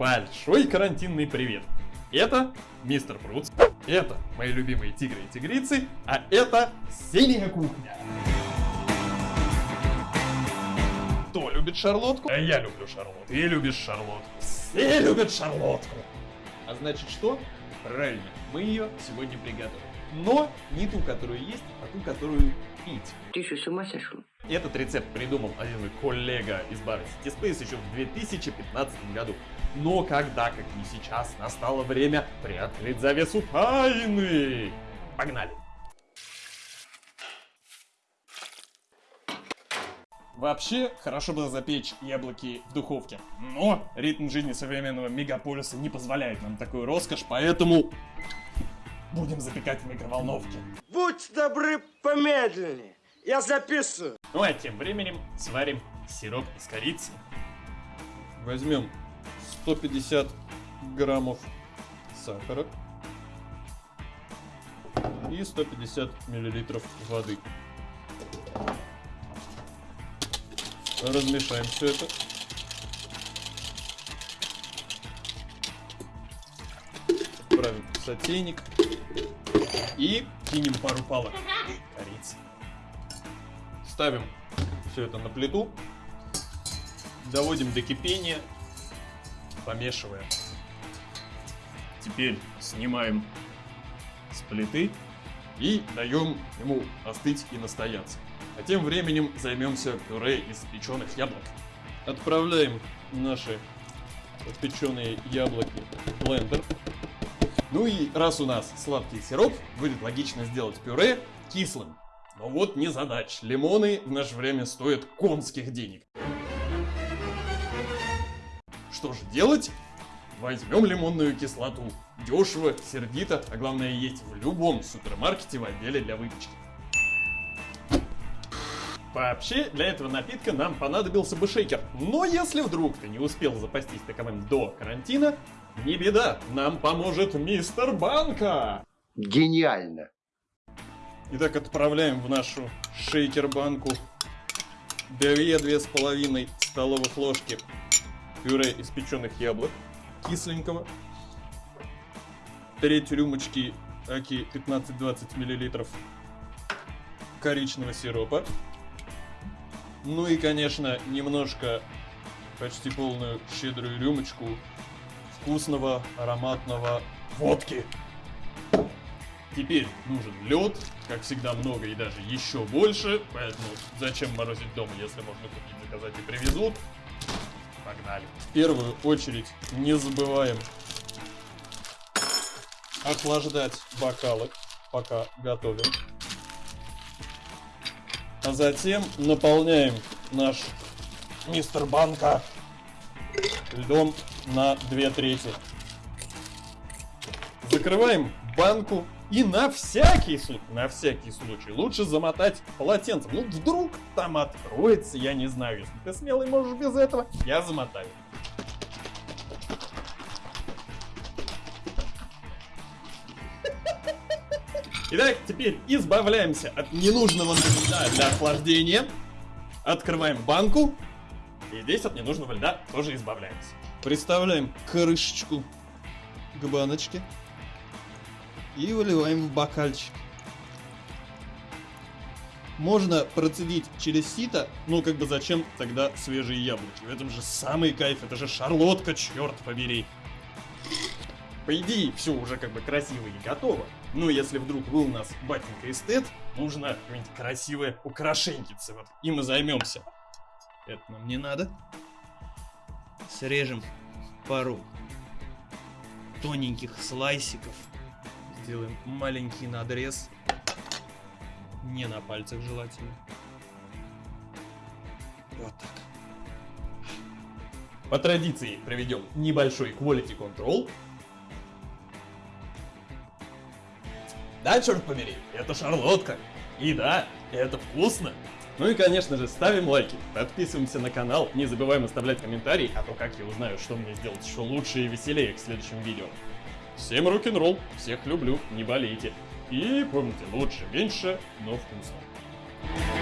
большой карантинный привет. Это мистер Фрутс, это мои любимые тигры и тигрицы, а это синяя кухня. Кто любит шарлотку? А я люблю шарлотку. Ты любишь шарлотку. Все любят шарлотку. А значит что? Правильно, мы ее сегодня приготовим. Но не ту, которую есть, а ту, которую пить. Ты что, с ума сошел? Этот рецепт придумал один мой коллега из бара City Space еще в 2015 году. Но когда, как и сейчас, настало время приоткрыть завесу тайны. Погнали! Вообще, хорошо бы запечь яблоки в духовке. Но ритм жизни современного мегаполиса не позволяет нам такую роскошь, поэтому будем запекать в микроволновке. Будь добры помедленнее. Я записываю. Ну а тем временем сварим сироп из корицы. Возьмем 150 граммов сахара и 150 миллилитров воды. Размешаем все это. Отправим в сотейник и кинем пару палок корицы. Ставим все это на плиту, доводим до кипения, помешиваем. Теперь снимаем с плиты и даем ему остыть и настояться. А тем временем займемся пюре из печеных яблок. Отправляем наши печеные яблоки в блендер. Ну и раз у нас сладкий сироп, будет логично сделать пюре кислым. Но вот не задач. Лимоны в наше время стоят конских денег. Что же делать? Возьмем лимонную кислоту. Дешево, сердито, а главное есть в любом супермаркете в отделе для выпечки. Вообще, для этого напитка нам понадобился бы шейкер. Но если вдруг ты не успел запастись таковым до карантина, не беда, нам поможет мистер Банка. Гениально. Итак, отправляем в нашу шейкер-банку 2-2,5 столовых ложки пюре из печеных яблок кисленького, треть рюмочки аки 15-20 мл коричного сиропа, ну и, конечно, немножко, почти полную щедрую рюмочку вкусного ароматного водки. Теперь нужен лед, как всегда много и даже еще больше, поэтому зачем морозить дома, если можно купить, заказать и привезут. Погнали. В первую очередь не забываем охлаждать бокалы, пока готовим. А затем наполняем наш мистер банка льдом на две трети. Закрываем банку и на всякий случай, на всякий случай, лучше замотать полотенцем. Ну, вдруг там откроется, я не знаю. Если ты смелый можешь без этого, я замотаю. Итак, теперь избавляемся от ненужного для охлаждения. Открываем банку. И здесь от ненужного льда тоже избавляемся. Представляем крышечку к баночке. И выливаем в бокальчик. Можно процедить через сито, ну как бы зачем тогда свежие яблоки? В этом же самый кайф, это же шарлотка, черт побери. По идее, все уже как бы красиво и готово. Но если вдруг вы у нас батенька эстет, нужно какое-нибудь красивое украшенькице. Вот и займемся. Это нам не надо. Срежем пару тоненьких слайсиков. Сделаем маленький надрез. Не на пальцах желательно. Вот так. По традиции проведем небольшой quality control. Да, черт побери, это шарлотка. И да, это вкусно. Ну и, конечно же, ставим лайки, подписываемся на канал, не забываем оставлять комментарии, а то как я узнаю, что мне сделать еще лучше и веселее к следующим видео. Всем рок-н-ролл, всех люблю, не болейте. И помните, лучше, меньше, но вкусно.